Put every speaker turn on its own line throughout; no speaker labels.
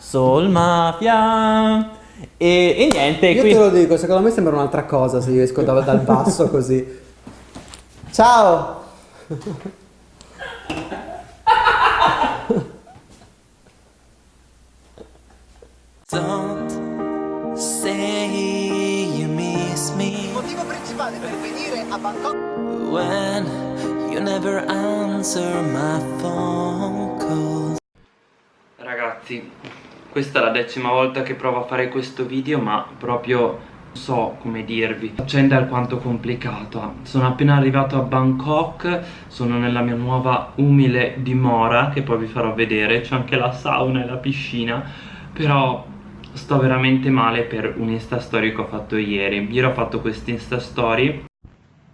Soul Mafia. E, e niente,
Io
qui...
te lo dico, secondo me sembra un'altra cosa se io esco dal, dal basso così. Ciao!
Don't say you miss me
Il motivo principale per venire a Bangkok
when you never answer my phone calls.
Ragazzi, questa è la decima volta che provo a fare questo video ma proprio non so come dirvi. La faccenda è alquanto complicata Sono appena arrivato a Bangkok Sono nella mia nuova umile dimora Che poi vi farò vedere. C'è anche la sauna e la piscina Però sto veramente male per un insta story che ho fatto ieri. Ieri ho fatto questa insta story.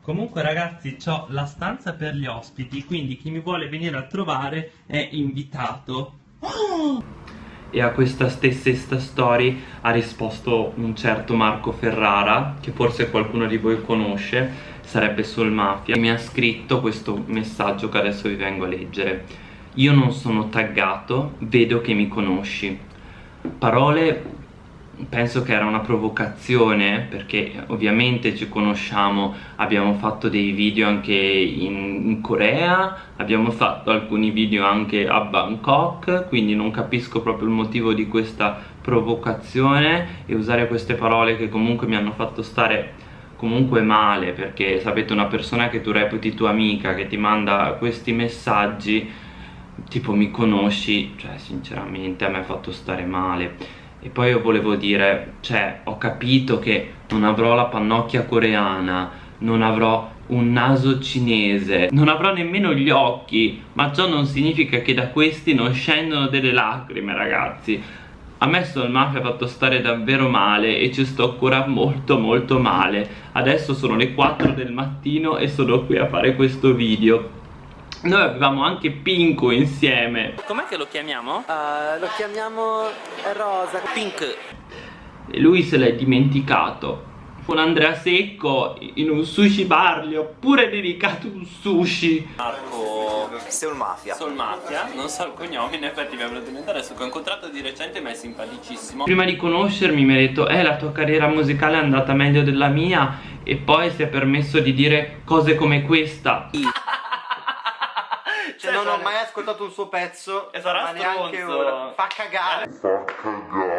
Comunque ragazzi ho la stanza per gli ospiti Quindi chi mi vuole venire a trovare è invitato e a questa stessa Story ha risposto un certo Marco Ferrara che forse qualcuno di voi conosce sarebbe Soul Mafia mi ha scritto questo messaggio che adesso vi vengo a leggere. Io non sono taggato vedo che mi conosci. Parole penso che era una provocazione perché ovviamente ci conosciamo abbiamo fatto dei video anche in, in, Corea abbiamo fatto alcuni video anche a Bangkok quindi non capisco proprio il motivo di questa provocazione e usare queste parole che comunque mi hanno fatto stare comunque male perché sapete una persona che tu reputi tua amica che ti manda questi messaggi tipo mi conosci cioè sinceramente a me ha fatto stare male e poi io volevo dire, cioè, ho capito che non avrò la pannocchia coreana, non avrò un naso cinese, non avrò nemmeno gli occhi, ma ciò non significa che da questi non scendono delle lacrime, ragazzi. A me Soul Mafia ha fatto stare davvero male e ci sto ancora molto molto male. Adesso sono le 4 del mattino e sono qui a fare questo video. Noi avevamo anche Pinko insieme. Com'è che lo chiamiamo?
Uh, lo chiamiamo Rosa.
Pink. E lui se l'è dimenticato. Con Andrea Secco in un sushi bar gli ho pure dedicato un sushi.
Marco. Soul Mafia.
Soul Mafia, non so il cognome, in effetti mi è venuto in mente adesso che ho incontrato di recente ma è simpaticissimo. Prima di conoscermi mi ha detto eh la tua carriera musicale è andata meglio della mia e poi si è permesso di dire cose come questa
Cioè, non ho mai ascoltato un suo pezzo
E sarà
ma neanche
stronzo.
ora. Fa cagare.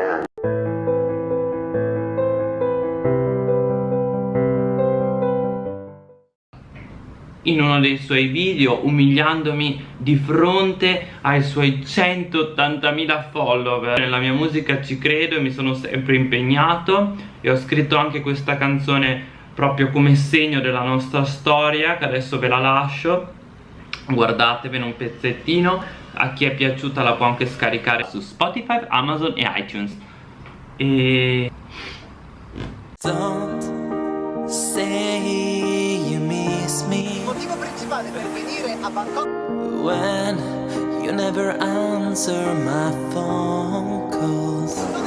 In uno dei suoi video umiliandomi di fronte ai suoi 180.000 follower. Nella mia musica ci credo e mi sono sempre impegnato e ho scritto anche questa canzone proprio come segno della nostra storia che adesso ve la lascio guardatevene un pezzettino. A chi è piaciuta la può anche scaricare su Spotify, Amazon e iTunes. E
Don't say you miss
Il motivo principale per venire a Bangkok
when you never answer my phone calls.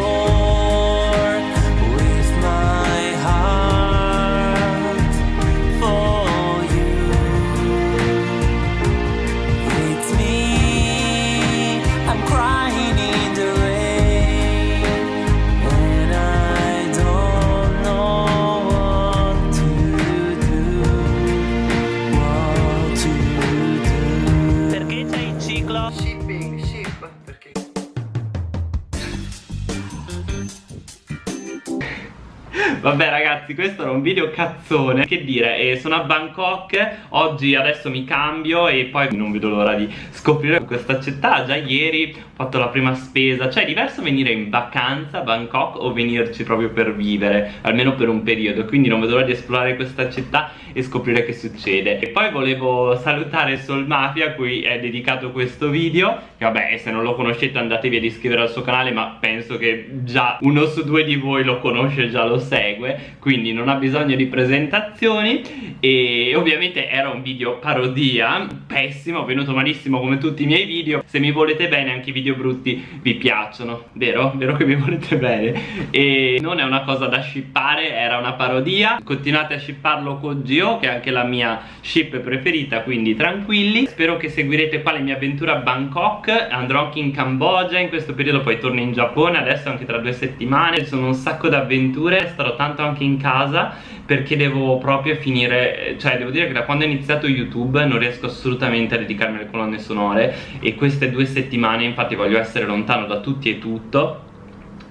Vabbè ragazzi questo era un video cazzone. Che dire eh, sono a Bangkok Oggi adesso mi cambio E poi non vedo l'ora di scoprire questa città. Già ieri ho fatto la prima spesa. Cioè è diverso venire in vacanza a Bangkok O venirci proprio per vivere Almeno per un periodo. Quindi non vedo l'ora di esplorare questa città E scoprire che succede. E poi volevo salutare Sol Mafia A cui è dedicato questo video. Che vabbè se non lo conoscete andatevi ad iscrivere al suo canale Ma penso che già uno su due di voi lo conosce Già lo segue Quindi non ha bisogno di presentazioni. E ovviamente era un video parodia Pessimo, venuto malissimo come tutti i miei video. Se mi volete bene anche i video brutti vi piacciono Vero? Vero che mi volete bene? E non è una cosa da shippare, era una parodia. Continuate a shipparlo con Gio Che è anche la mia ship preferita Quindi tranquilli. Spero che seguirete qua le mie avventure a Bangkok. Andrò anche in Cambogia In questo periodo poi torno in Giappone Adesso anche tra due settimane. Ci sono un sacco di avventure Starò tanto anche in casa Perché devo proprio finire Cioè devo dire che da quando ho iniziato YouTube Non riesco assolutamente a dedicarmi alle colonne sonore E queste due settimane infatti voglio essere lontano da tutti e tutto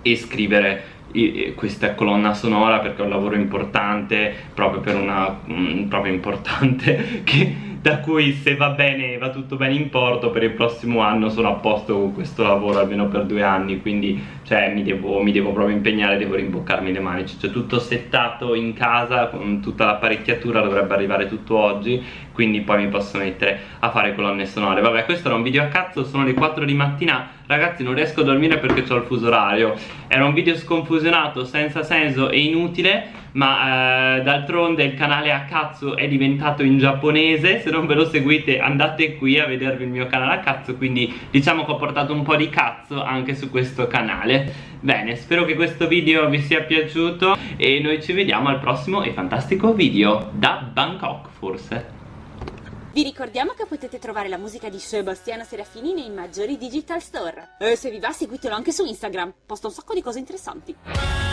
E scrivere questa colonna sonora perché è un lavoro importante proprio per una mm, proprio importante che da cui se va bene va tutto bene in porto per il prossimo anno sono a posto con questo lavoro almeno per due anni quindi cioè mi devo, mi devo proprio impegnare devo rimboccarmi le manici c'è tutto settato in casa con tutta l'apparecchiatura dovrebbe arrivare tutto oggi quindi poi mi posso mettere a fare colonne sonore. Vabbè questo era un video a cazzo sono le 4 di mattina. Ragazzi non riesco a dormire perché ho il fuso orario. Era un video sconfusionato senza senso e inutile ma eh, d'altronde il canale a cazzo è diventato in giapponese. Se non ve lo seguite andate qui a vedervi il mio canale a cazzo. Quindi diciamo che ho portato un po' di cazzo anche su questo canale. Bene spero che questo video vi sia piaciuto e noi ci vediamo al prossimo e fantastico video. Da Bangkok forse
vi ricordiamo che potete trovare la musica di Sebastiano Serafini nei maggiori digital store. E se vi va seguitelo anche su Instagram, posta un sacco di cose interessanti.